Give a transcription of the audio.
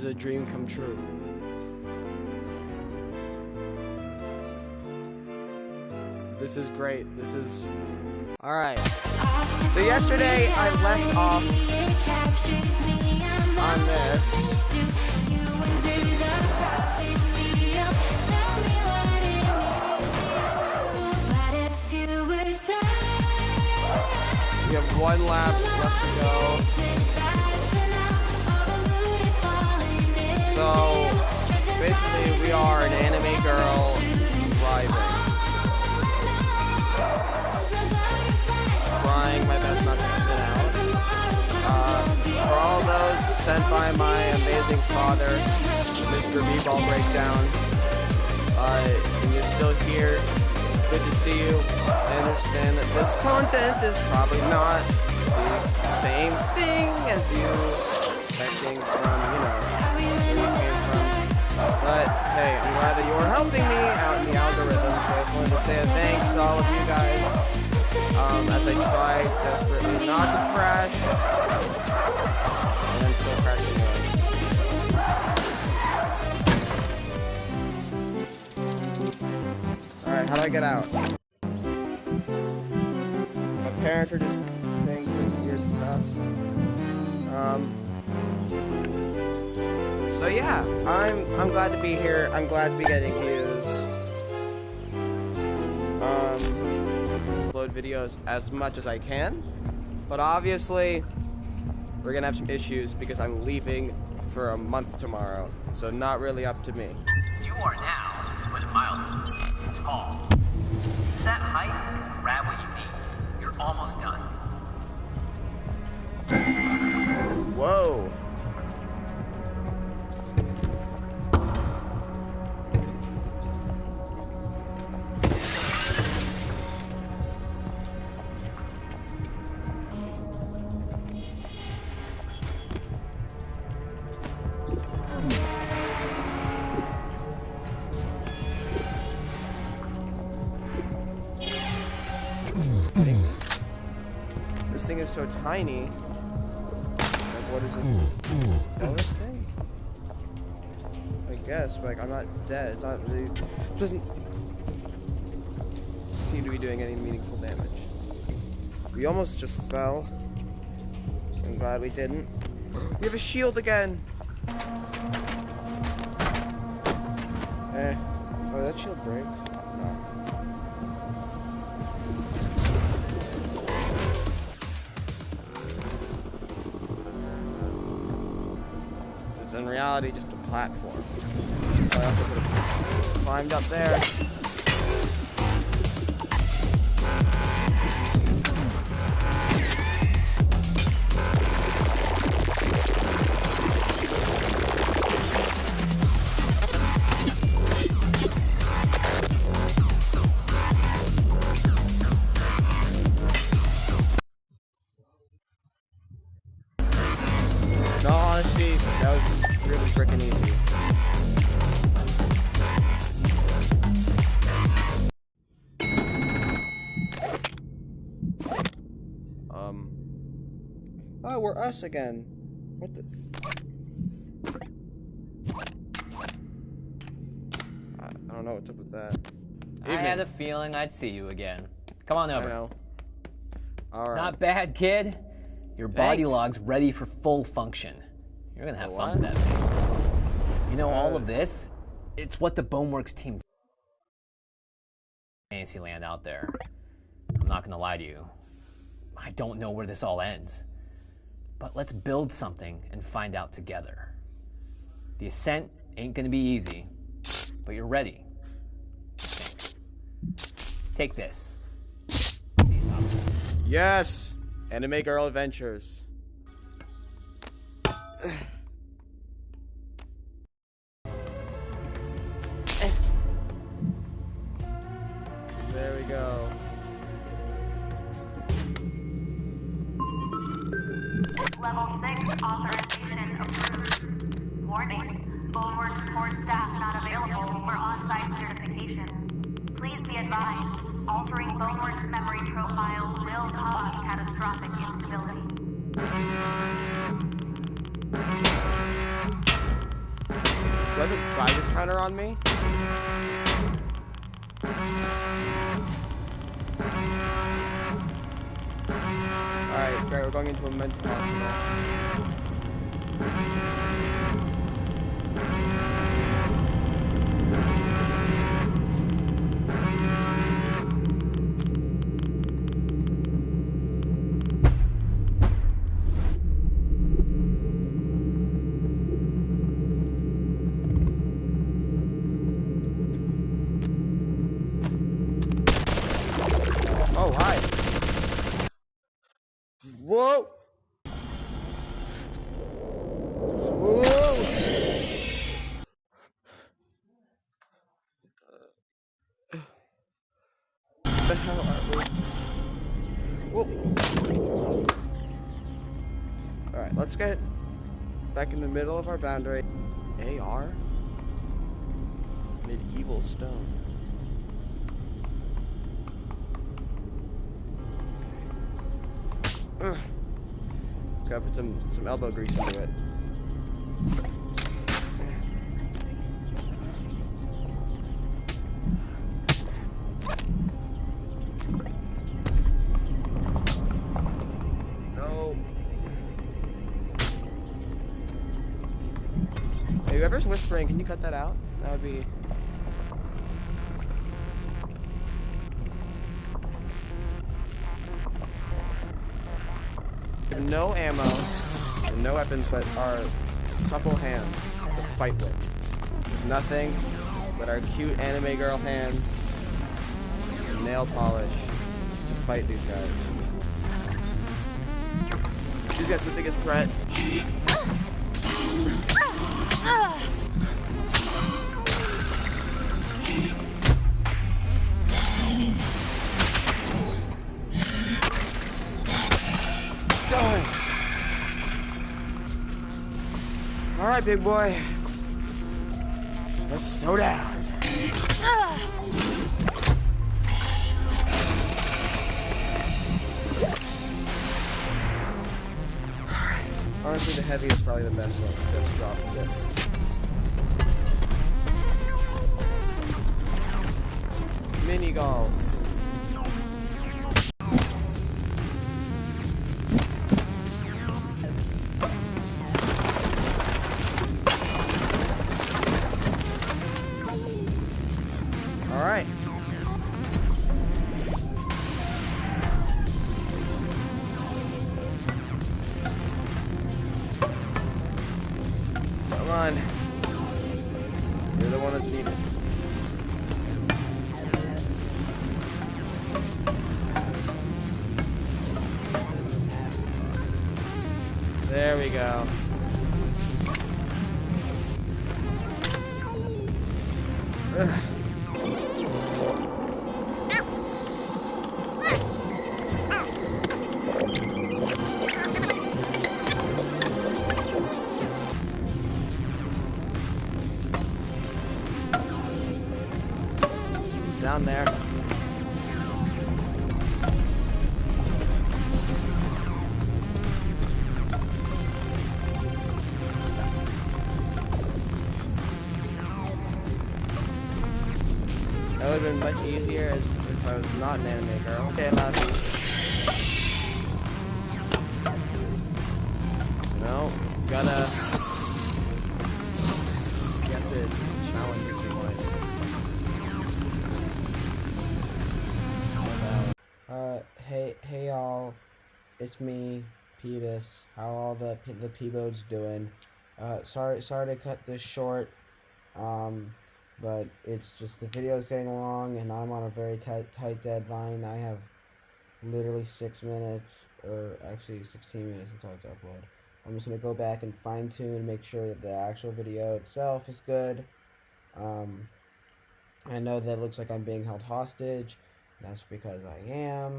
is a dream come true. This is great. This is... Alright. So yesterday I left off on this. We have one lap left to go. Basically we are an anime girl driving. Trying my best not to spin out. Uh, for all those sent by my amazing father, Mr. B-Ball Breakdown, uh, and you're still here, good to see you. I understand that this content is probably not the same thing as you expecting from, But hey, I'm glad that you're helping me out in the algorithm, so I just wanted to say thanks to all of you guys um, as I try desperately not to crash. And I'm still crashing. Alright, how do I get out? My parents are just saying some weird stuff. Um. So yeah, I'm I'm glad to be here. I'm glad to be getting views. Um, upload videos as much as I can, but obviously we're gonna have some issues because I'm leaving for a month tomorrow. So not really up to me. You are now, it mildly, tall. Set height grab what you need. You're almost done. Whoa. Thing is so tiny. Like, what is this? Bonus thing? I guess, but like, I'm not dead. It's not really. It doesn't seem to be doing any meaningful damage. We almost just fell. So I'm glad we didn't. We have a shield again! Eh. Oh, that shield break? It's in reality just a platform. I also could have climbed up there. Oh, we're us again. What the? I, I don't know what's up with that. I had a feeling I'd see you again. Come on I over. know. All right. Not bad, kid. Your body Thanks. log's ready for full function. You're gonna have fun with that thing. You know, all Uh. of this, it's what the Boneworks team Fantasyland out there. I'm not gonna lie to you. I don't know where this all ends. But let's build something and find out together. The ascent ain't gonna be easy, but you're ready. Take this. Yes! Anime Girl Adventures. Authorization approved. Warning, Boneworks support staff not available for on-site certification. Please be advised, altering Boneworks memory profile will cause catastrophic instability. I have a Geiger counter on me? Great, we're going into a mental hospital. Let's get back in the middle of our boundary. AR? Medieval stone. Ugh. Let's gotta put some some elbow grease into it. Whoever's whispering, can you cut that out? That would be. No ammo and no weapons but our supple hands to fight with. Nothing but our cute anime girl hands and nail polish to fight these guys. These guys are the biggest threat. Alright, big boy. Let's throw down. Honestly, the heavy is probably the best one. Let's drop this. Mini golf. All right. Come on. You're the one that's needed. There we go. Down there. That would have been much easier as if I was not an anime girl. Okay, you. No, gotta. Have to challenge Uh, hey, hey y'all, it's me, Peebus. How all the the Peebodes doing? Uh, sorry, sorry to cut this short. Um, but it's just the video is getting long, and I'm on a very tight tight deadline. I have literally six minutes, or actually 16 minutes until I have to upload. I'm just gonna go back and fine tune and make sure that the actual video itself is good. Um, I know that looks like I'm being held hostage. That's because I am.